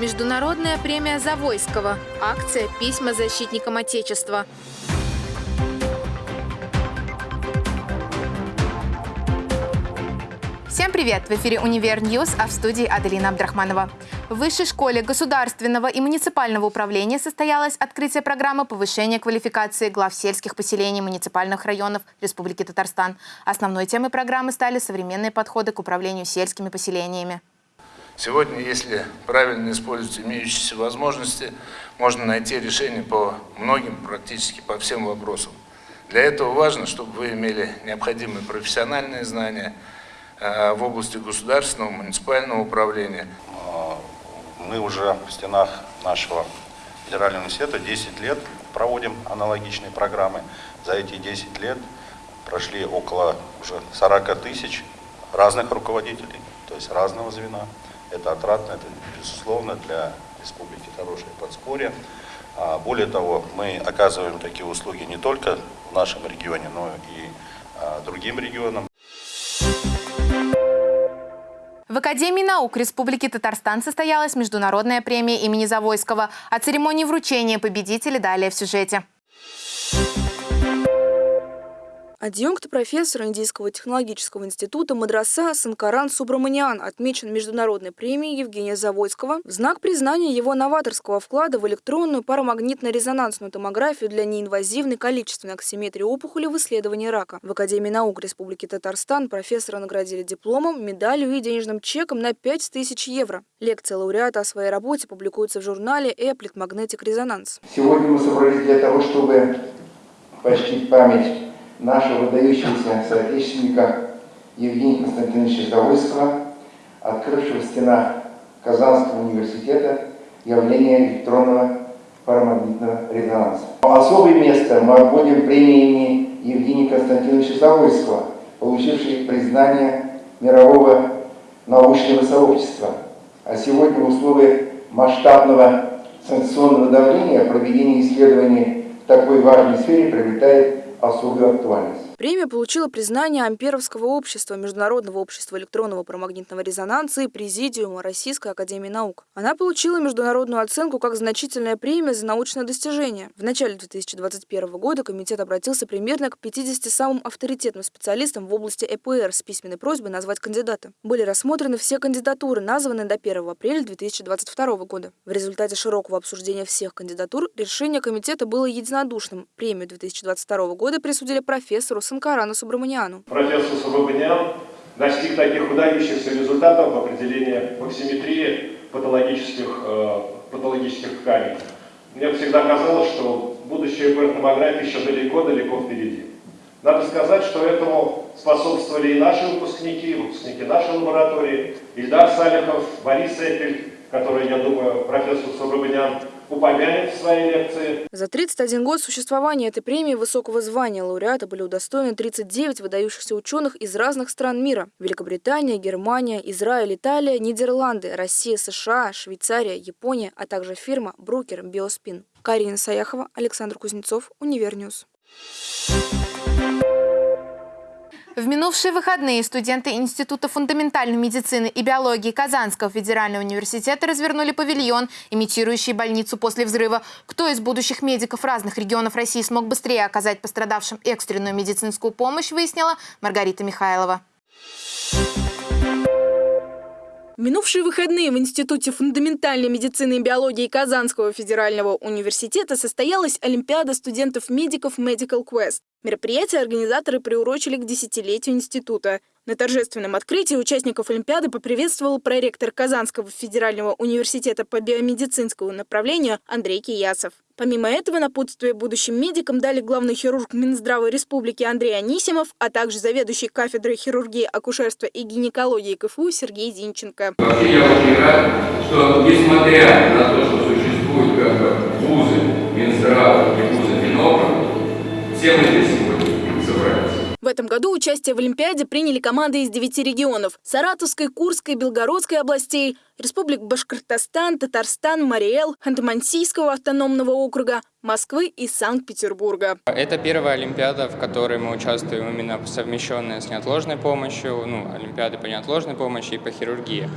Международная премия Завойского. Акция «Письма защитникам Отечества». Всем привет! В эфире «Univer News», а в студии Аделина Абдрахманова. В Высшей школе государственного и муниципального управления состоялось открытие программы повышения квалификации глав сельских поселений муниципальных районов Республики Татарстан. Основной темой программы стали современные подходы к управлению сельскими поселениями. Сегодня, если правильно использовать имеющиеся возможности, можно найти решение по многим, практически по всем вопросам. Для этого важно, чтобы вы имели необходимые профессиональные знания э, в области государственного, муниципального управления. Мы уже в стенах нашего федерального университета 10 лет проводим аналогичные программы. За эти 10 лет прошли около уже 40 тысяч разных руководителей, то есть разного звена. Это отрадно, это безусловно для республики хорошее подспорье. А, более того, мы оказываем такие услуги не только в нашем регионе, но и а, другим регионам. В Академии наук Республики Татарстан состоялась международная премия имени Завойского. О церемонии вручения победителей далее в сюжете. Адъюнкт профессора Индийского технологического института Мадраса Санкаран Субраманиан отмечен международной премией Евгения Завойского в знак признания его новаторского вклада в электронную парамагнитно-резонансную томографию для неинвазивной количественной аксиметрии опухоли в исследовании рака. В Академии наук Республики Татарстан профессора наградили дипломом, медалью и денежным чеком на 5000 евро. Лекция лауреата о своей работе публикуется в журнале «Эплит Magnetic Резонанс». Сегодня мы собрались для того, чтобы почтить память нашего выдающегося соотечественника Евгения Константиновича Завойского, открывшего в стенах Казанского университета явление электронного парамагнитного резонанса. Особое место мы отводим премии Евгения Константиновича Завойского, получившей признание мирового научного сообщества. А сегодня в условиях масштабного санкционного давления проведение исследований в такой важной сфере приобретает особую актуальность. Премия получила признание Амперовского общества, Международного общества электронного парамагнитного резонанса и Президиума Российской Академии Наук. Она получила международную оценку как значительная премия за научное достижение. В начале 2021 года комитет обратился примерно к 50 самым авторитетным специалистам в области ЭПР с письменной просьбой назвать кандидата. Были рассмотрены все кандидатуры, названные до 1 апреля 2022 года. В результате широкого обсуждения всех кандидатур решение комитета было единодушным. Премию 2022 года присудили профессору Санкарану Субраманиану. Профессор Субраманиан достиг таких выдающихся результатов в определении максиметрии патологических, э, патологических тканей. Мне всегда казалось, что будущее ПР-томографии еще далеко-далеко впереди. Надо сказать, что этому способствовали и наши выпускники, выпускники нашей лаборатории, Ильдар Салихов, Борис Эпель, который, я думаю, профессор Субраманиан упомянет в своей лекции. За 31 год существования этой премии высокого звания лауреата были удостоены 39 выдающихся ученых из разных стран мира. Великобритания, Германия, Израиль, Италия, Нидерланды, Россия, США, Швейцария, Япония, а также фирма Брукер Биоспин. Карина Саяхова, Александр Кузнецов, Univer News. В минувшие выходные студенты Института фундаментальной медицины и биологии Казанского федерального университета развернули павильон, имитирующий больницу после взрыва. Кто из будущих медиков разных регионов России смог быстрее оказать пострадавшим экстренную медицинскую помощь, выяснила Маргарита Михайлова. В минувшие выходные в Институте фундаментальной медицины и биологии Казанского федерального университета состоялась Олимпиада студентов-медиков Medical Quest. Мероприятие организаторы приурочили к десятилетию института. На торжественном открытии участников Олимпиады поприветствовал проректор Казанского федерального университета по биомедицинскому направлению Андрей Киясов. Помимо этого, напутствие будущим медикам дали главный хирург Минздрава Республики Андрей Анисимов, а также заведующий кафедрой хирургии, акушерства и гинекологии КФУ Сергей Зинченко. Вообще я очень рад, что несмотря на этом году участие в Олимпиаде приняли команды из девяти регионов – Саратовской, Курской, Белгородской областей, Республик Башкортостан, Татарстан, Мариэл, Ханты-Мансийского автономного округа, Москвы и Санкт-Петербурга. Это первая Олимпиада, в которой мы участвуем именно совмещенная с неотложной помощью, ну, Олимпиады по неотложной помощи и по хирургии.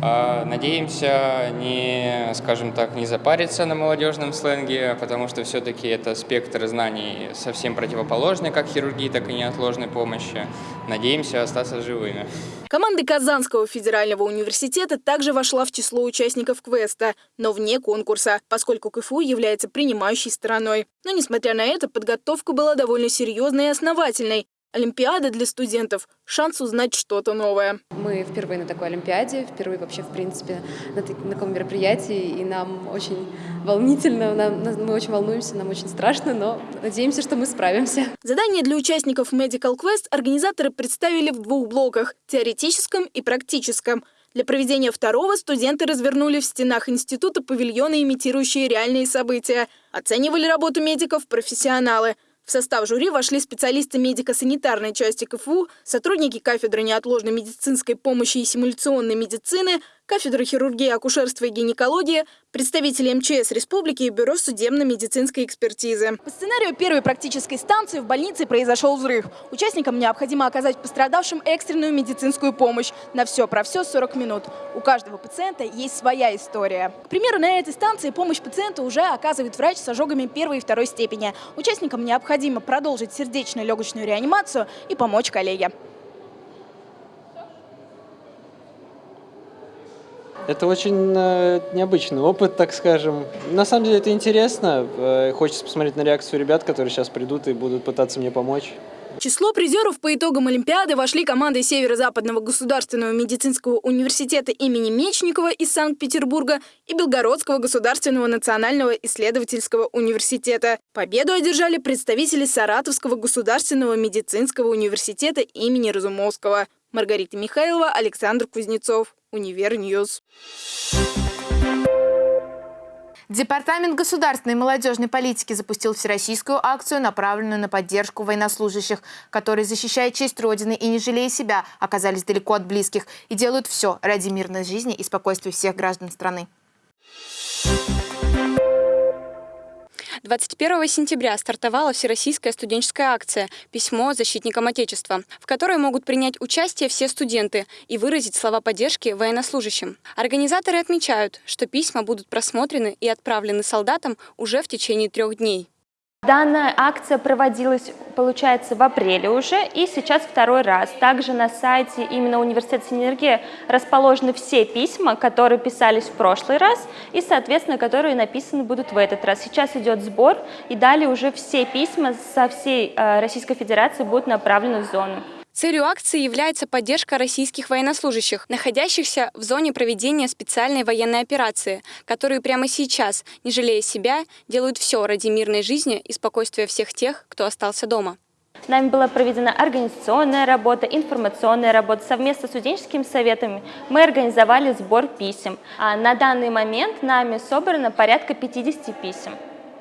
А, Надеемся не, скажем так, не запариться на молодежном сленге, потому что все-таки это спектр знаний совсем противоположный, как хирургии, так и неотложной помощи. Надеемся остаться живыми. Команда Казанского федерального университета также вошла в число участников квеста, но вне конкурса, поскольку КФУ является принимающей стороной. Но, несмотря на это, подготовка была довольно серьезной и основательной. Олимпиада для студентов – шанс узнать что-то новое. Мы впервые на такой Олимпиаде, впервые вообще, в принципе, на, так- на таком мероприятии, и нам очень волнительно, нам- мы очень волнуемся, нам очень страшно, но надеемся, что мы справимся. Задание для участников Medical Quest организаторы представили в двух блоках – теоретическом и практическом. Для проведения второго студенты развернули в стенах института павильоны, имитирующие реальные события. Оценивали работу медиков профессионалы. В состав жюри вошли специалисты медико-санитарной части КФУ, сотрудники кафедры неотложной медицинской помощи и симуляционной медицины, кафедры хирургии, акушерства и гинекологии, представители МЧС Республики и Бюро судебно-медицинской экспертизы. По сценарию первой практической станции в больнице произошел взрыв. Участникам необходимо оказать пострадавшим экстренную медицинскую помощь. На все про все 40 минут. У каждого пациента есть своя история. К примеру, на этой станции помощь пациенту уже оказывает врач с ожогами первой и второй степени. Участникам необходимо продолжить сердечно-легочную реанимацию и помочь коллеге. Это очень э, необычный опыт, так скажем. На самом деле это интересно. Э, хочется посмотреть на реакцию ребят, которые сейчас придут и будут пытаться мне помочь. Число призеров по итогам Олимпиады вошли команды Северо-Западного государственного медицинского университета имени Мечникова из Санкт-Петербурга и Белгородского государственного национального исследовательского университета. Победу одержали представители Саратовского государственного медицинского университета имени Разумовского. Маргарита Михайлова, Александр Кузнецов, Univer News. Департамент государственной и молодежной политики запустил всероссийскую акцию, направленную на поддержку военнослужащих, которые, защищая честь Родины и не жалея себя, оказались далеко от близких и делают все ради мирной жизни и спокойствия всех граждан страны. 21 сентября стартовала всероссийская студенческая акция «Письмо защитникам Отечества», в которой могут принять участие все студенты и выразить слова поддержки военнослужащим. Организаторы отмечают, что письма будут просмотрены и отправлены солдатам уже в течение трех дней. Данная акция проводилась, получается, в апреле уже, и сейчас второй раз. Также на сайте именно Университета Синергия расположены все письма, которые писались в прошлый раз, и, соответственно, которые написаны будут в этот раз. Сейчас идет сбор, и далее уже все письма со всей э, Российской Федерации будут направлены в зону. Целью акции является поддержка российских военнослужащих, находящихся в зоне проведения специальной военной операции, которые прямо сейчас, не жалея себя, делают все ради мирной жизни и спокойствия всех тех, кто остался дома. Нами была проведена организационная работа, информационная работа. Совместно с студенческими советами мы организовали сбор писем. А на данный момент нами собрано порядка 50 писем.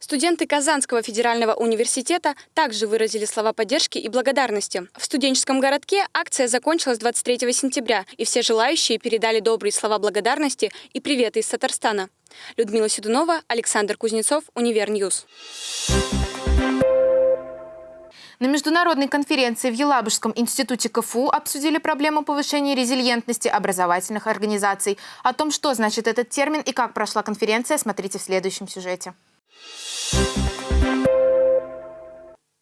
Студенты Казанского федерального университета также выразили слова поддержки и благодарности. В студенческом городке акция закончилась 23 сентября, и все желающие передали добрые слова благодарности и приветы из Татарстана. Людмила Седунова, Александр Кузнецов, Univer News. На международной конференции в Елабужском институте КФУ обсудили проблему повышения резилиентности образовательных организаций. О том, что значит этот термин и как прошла конференция, смотрите в следующем сюжете. you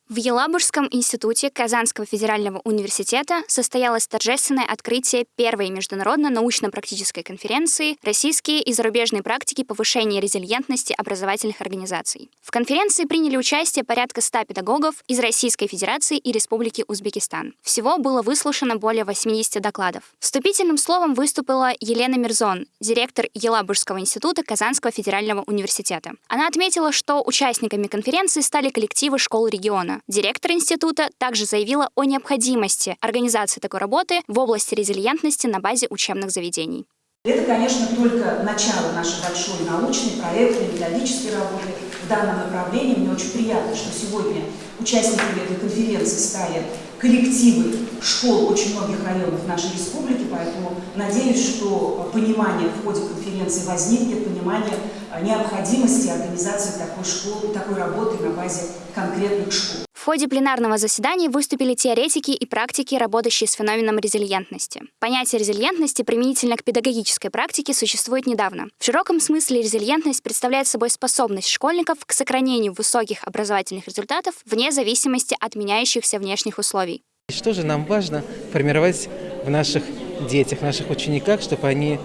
В Елабужском институте Казанского федерального университета состоялось торжественное открытие первой международно-научно-практической конференции «Российские и зарубежные практики повышения резилиентности образовательных организаций». В конференции приняли участие порядка 100 педагогов из Российской Федерации и Республики Узбекистан. Всего было выслушано более 80 докладов. Вступительным словом выступила Елена Мирзон, директор Елабужского института Казанского федерального университета. Она отметила, что участниками конференции стали коллективы школ региона. Директор института также заявила о необходимости организации такой работы в области резилиентности на базе учебных заведений. Это, конечно, только начало нашей большой научной, проектной, методической работы в данном направлении. Мне очень приятно, что сегодня участниками этой конференции стали коллективы школ очень многих районов нашей республики, поэтому надеюсь, что понимание в ходе конференции возникнет, понимание необходимости организации такой школы, такой работы на базе конкретных школ. Ходе пленарного заседания выступили теоретики и практики, работающие с феноменом резилиентности. Понятие резилиентности применительно к педагогической практике существует недавно. В широком смысле резилиентность представляет собой способность школьников к сохранению высоких образовательных результатов вне зависимости от меняющихся внешних условий. Что же нам важно формировать в наших детях, в наших учениках, чтобы они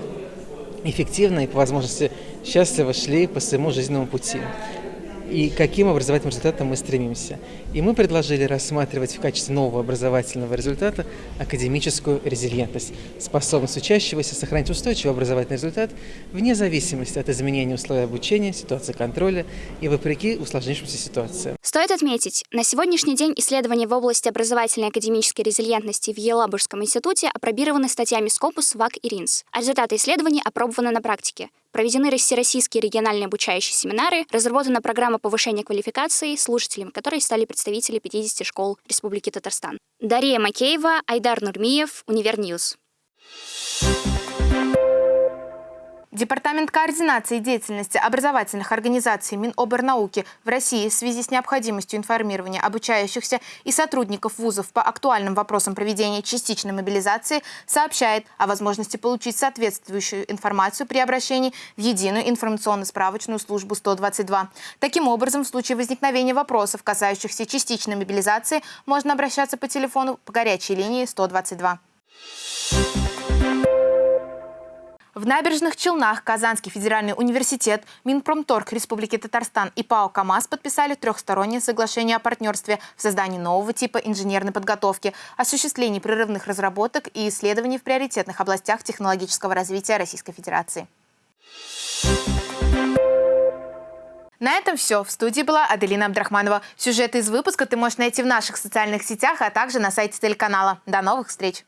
эффективно и по возможности счастливо шли по своему жизненному пути? И каким образовательным результатом мы стремимся. И мы предложили рассматривать в качестве нового образовательного результата академическую резилиентность, способность учащегося сохранить устойчивый образовательный результат вне зависимости от изменения условий обучения, ситуации контроля и вопреки усложнившимся ситуациям. Стоит отметить, на сегодняшний день исследования в области образовательной академической резилиентности в Елабужском институте апробированы статьями Scopus, ВАК и РИНЦ. А результаты исследований опробованы на практике. Проведены всероссийские региональные обучающие семинары, разработана программа повышения квалификации, слушателями которой стали представители 50 школ Республики Татарстан. Дарья Макеева, Айдар Нурмиев, Univer News. Департамент координации деятельности образовательных организаций Минобернауки в России в связи с необходимостью информирования обучающихся и сотрудников вузов по актуальным вопросам проведения частичной мобилизации сообщает о возможности получить соответствующую информацию при обращении в единую информационно-справочную службу 122. Таким образом, в случае возникновения вопросов, касающихся частичной мобилизации, можно обращаться по телефону по горячей линии 122. В Набережных Челнах Казанский федеральный университет, Минпромторг Республики Татарстан и ПАО КАМАЗ подписали трехстороннее соглашение о партнерстве в создании нового типа инженерной подготовки, осуществлении прерывных разработок и исследований в приоритетных областях технологического развития Российской Федерации. На этом все. В студии была Аделина Абдрахманова. Сюжеты из выпуска ты можешь найти в наших социальных сетях, а также на сайте телеканала. До новых встреч!